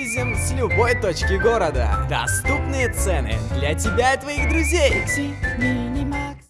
вывезем с любой точки города. Доступные цены для тебя и твоих друзей.